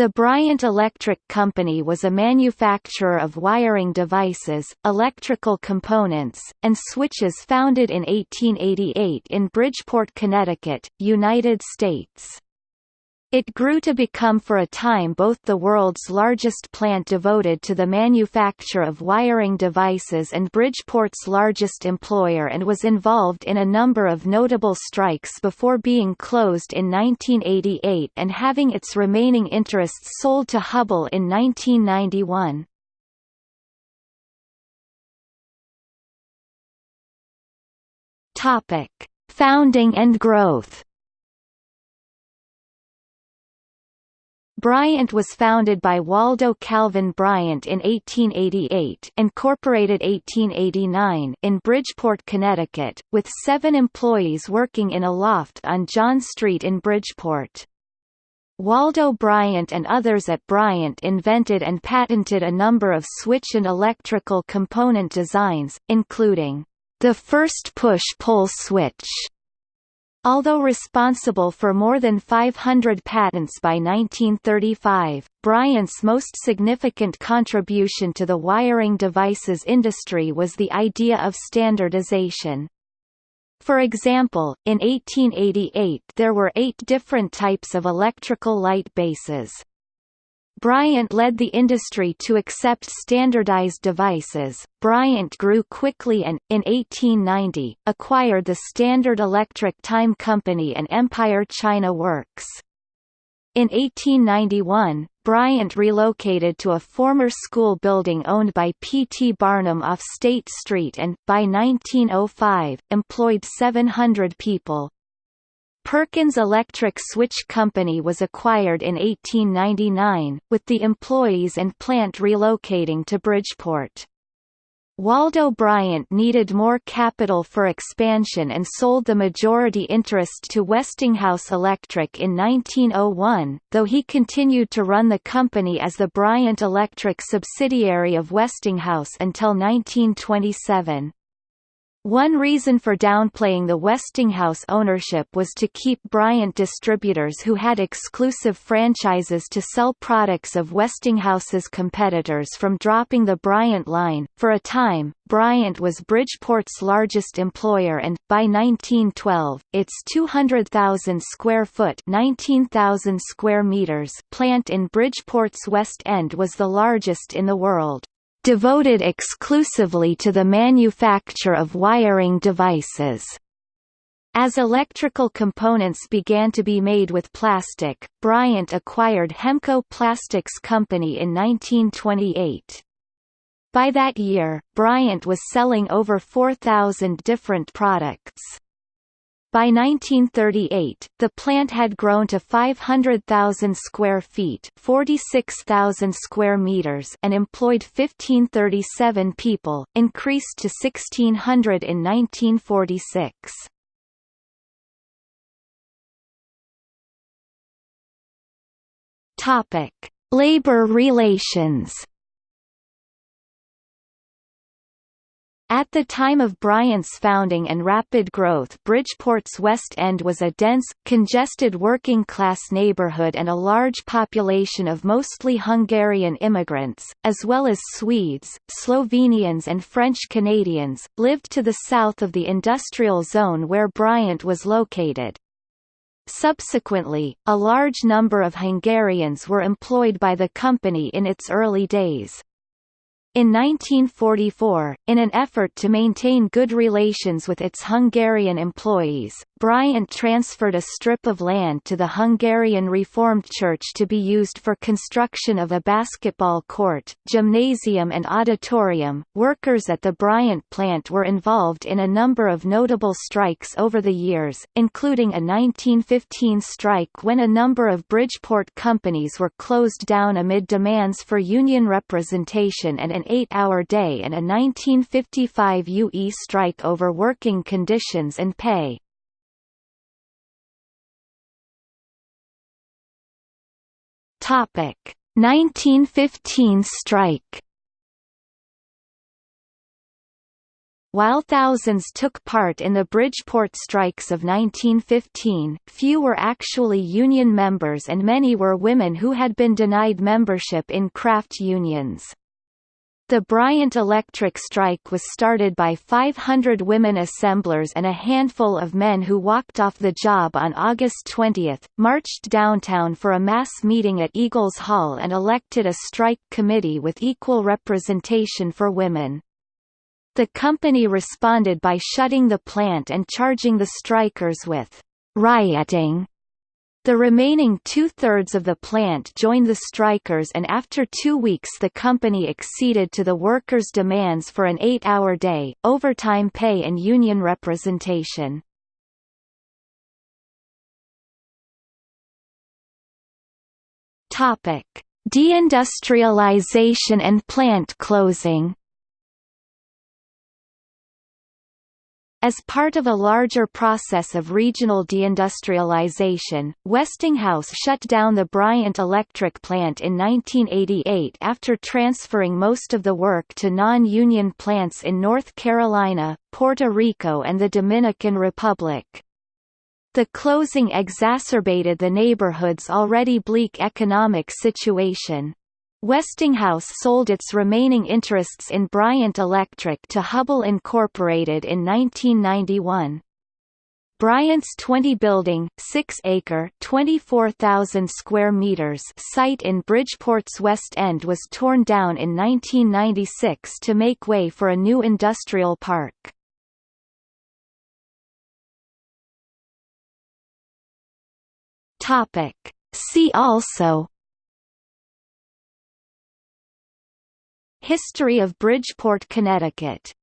The Bryant Electric Company was a manufacturer of wiring devices, electrical components, and switches founded in 1888 in Bridgeport, Connecticut, United States. It grew to become for a time both the world's largest plant devoted to the manufacture of wiring devices and Bridgeport's largest employer and was involved in a number of notable strikes before being closed in 1988 and having its remaining interests sold to Hubbell in 1991. Topic: Founding and growth. Bryant was founded by Waldo Calvin Bryant in 1888 incorporated 1889 in Bridgeport, Connecticut, with seven employees working in a loft on John Street in Bridgeport. Waldo Bryant and others at Bryant invented and patented a number of switch and electrical component designs, including the first push-pull switch, Although responsible for more than 500 patents by 1935, Bryant's most significant contribution to the wiring devices industry was the idea of standardization. For example, in 1888 there were eight different types of electrical light bases. Bryant led the industry to accept standardized devices. Bryant grew quickly and, in 1890, acquired the Standard Electric Time Company and Empire China Works. In 1891, Bryant relocated to a former school building owned by P. T. Barnum off State Street and, by 1905, employed 700 people. Perkins Electric Switch Company was acquired in 1899, with the employees and plant relocating to Bridgeport. Waldo Bryant needed more capital for expansion and sold the majority interest to Westinghouse Electric in 1901, though he continued to run the company as the Bryant Electric subsidiary of Westinghouse until 1927. One reason for downplaying the Westinghouse ownership was to keep Bryant distributors who had exclusive franchises to sell products of Westinghouse's competitors from dropping the Bryant line. For a time, Bryant was Bridgeport's largest employer and, by 1912, its 200,000 square foot 19,000 square meters plant in Bridgeport's West End was the largest in the world devoted exclusively to the manufacture of wiring devices. As electrical components began to be made with plastic, Bryant acquired Hemco Plastics Company in 1928. By that year, Bryant was selling over 4,000 different products. By 1938, the plant had grown to 500,000 square feet, 46,000 square meters, and employed 1537 people, increased to 1600 in 1946. Topic: Labor relations. At the time of Bryant's founding and rapid growth Bridgeport's West End was a dense, congested working-class neighborhood and a large population of mostly Hungarian immigrants, as well as Swedes, Slovenians and French Canadians, lived to the south of the industrial zone where Bryant was located. Subsequently, a large number of Hungarians were employed by the company in its early days. In 1944, in an effort to maintain good relations with its Hungarian employees, Bryant transferred a strip of land to the Hungarian Reformed Church to be used for construction of a basketball court, gymnasium and auditorium. Workers at the Bryant plant were involved in a number of notable strikes over the years, including a 1915 strike when a number of Bridgeport companies were closed down amid demands for union representation and an eight-hour day and a 1955 UE strike over working conditions and pay. Topic: 1915 strike. While thousands took part in the Bridgeport strikes of 1915, few were actually union members and many were women who had been denied membership in craft unions. The Bryant Electric strike was started by 500 women assemblers and a handful of men who walked off the job on August 20, marched downtown for a mass meeting at Eagles Hall and elected a strike committee with equal representation for women. The company responded by shutting the plant and charging the strikers with rioting. The remaining two-thirds of the plant joined the strikers and after two weeks the company acceded to the workers' demands for an eight-hour day, overtime pay and union representation. Deindustrialization and plant closing As part of a larger process of regional deindustrialization, Westinghouse shut down the Bryant Electric Plant in 1988 after transferring most of the work to non-union plants in North Carolina, Puerto Rico and the Dominican Republic. The closing exacerbated the neighborhood's already bleak economic situation. Westinghouse sold its remaining interests in Bryant Electric to Hubbell Incorporated in 1991. Bryant's 20-building, 6-acre (24,000 square meters) site in Bridgeport's West End was torn down in 1996 to make way for a new industrial park. See also History of Bridgeport, Connecticut